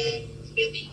Eu, eu